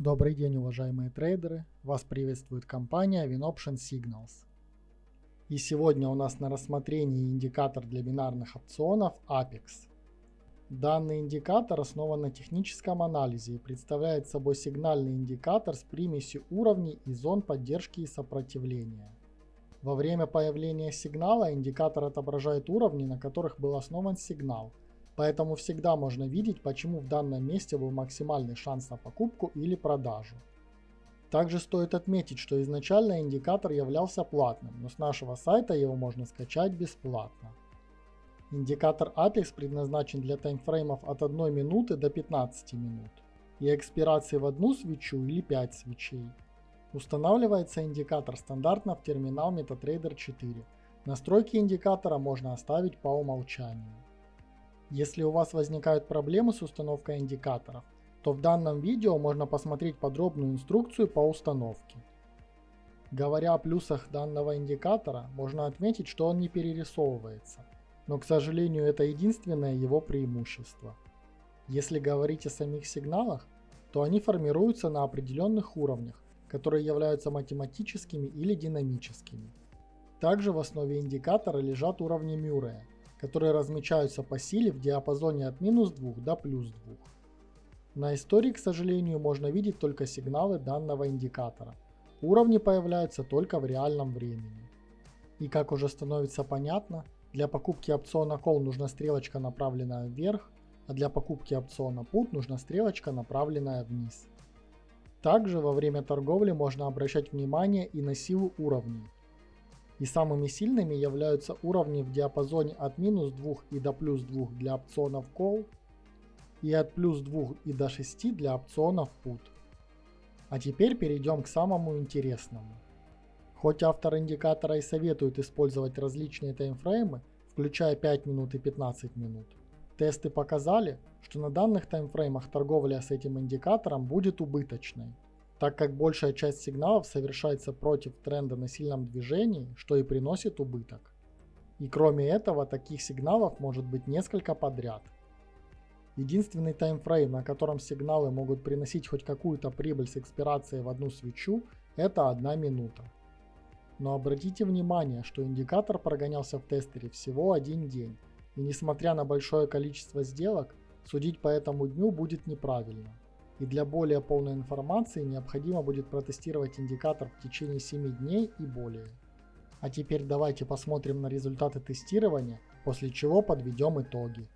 Добрый день, уважаемые трейдеры! Вас приветствует компания WinOption Signals. И сегодня у нас на рассмотрении индикатор для бинарных опционов Apex. Данный индикатор основан на техническом анализе и представляет собой сигнальный индикатор с примесью уровней и зон поддержки и сопротивления. Во время появления сигнала индикатор отображает уровни, на которых был основан сигнал – Поэтому всегда можно видеть, почему в данном месте был максимальный шанс на покупку или продажу. Также стоит отметить, что изначально индикатор являлся платным, но с нашего сайта его можно скачать бесплатно. Индикатор Apex предназначен для таймфреймов от 1 минуты до 15 минут и экспирации в одну свечу или 5 свечей. Устанавливается индикатор стандартно в терминал MetaTrader 4. Настройки индикатора можно оставить по умолчанию. Если у вас возникают проблемы с установкой индикаторов, то в данном видео можно посмотреть подробную инструкцию по установке. Говоря о плюсах данного индикатора, можно отметить, что он не перерисовывается, но к сожалению это единственное его преимущество. Если говорить о самих сигналах, то они формируются на определенных уровнях, которые являются математическими или динамическими. Также в основе индикатора лежат уровни Мюррея, которые размечаются по силе в диапазоне от минус 2 до плюс 2. На истории, к сожалению, можно видеть только сигналы данного индикатора. Уровни появляются только в реальном времени. И как уже становится понятно, для покупки опциона Call нужна стрелочка направленная вверх, а для покупки опциона Put нужна стрелочка направленная вниз. Также во время торговли можно обращать внимание и на силу уровней, и самыми сильными являются уровни в диапазоне от минус 2 и до плюс 2 для опционов Call и от плюс 2 и до 6 для опционов Put. А теперь перейдем к самому интересному. Хоть автор индикатора и советует использовать различные таймфреймы, включая 5 минут и 15 минут, тесты показали, что на данных таймфреймах торговля с этим индикатором будет убыточной так как большая часть сигналов совершается против тренда на сильном движении, что и приносит убыток. И кроме этого, таких сигналов может быть несколько подряд. Единственный таймфрейм, на котором сигналы могут приносить хоть какую-то прибыль с экспирацией в одну свечу, это одна минута. Но обратите внимание, что индикатор прогонялся в тестере всего один день, и несмотря на большое количество сделок, судить по этому дню будет неправильно и для более полной информации необходимо будет протестировать индикатор в течение 7 дней и более. А теперь давайте посмотрим на результаты тестирования, после чего подведем итоги.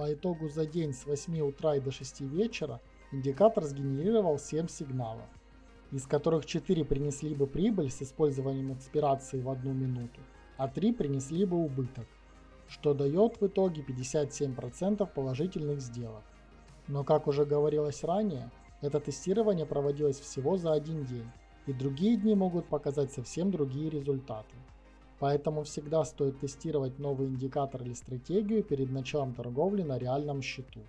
По итогу за день с 8 утра и до 6 вечера индикатор сгенерировал 7 сигналов, из которых 4 принесли бы прибыль с использованием экспирации в одну минуту, а 3 принесли бы убыток, что дает в итоге 57% положительных сделок. Но как уже говорилось ранее, это тестирование проводилось всего за один день, и другие дни могут показать совсем другие результаты. Поэтому всегда стоит тестировать новый индикатор или стратегию перед началом торговли на реальном счету.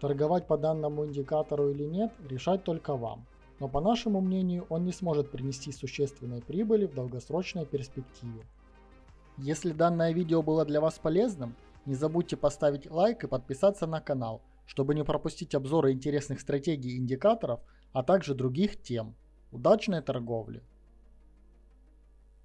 Торговать по данному индикатору или нет, решать только вам. Но по нашему мнению, он не сможет принести существенной прибыли в долгосрочной перспективе. Если данное видео было для вас полезным, не забудьте поставить лайк и подписаться на канал, чтобы не пропустить обзоры интересных стратегий и индикаторов, а также других тем. Удачной торговли!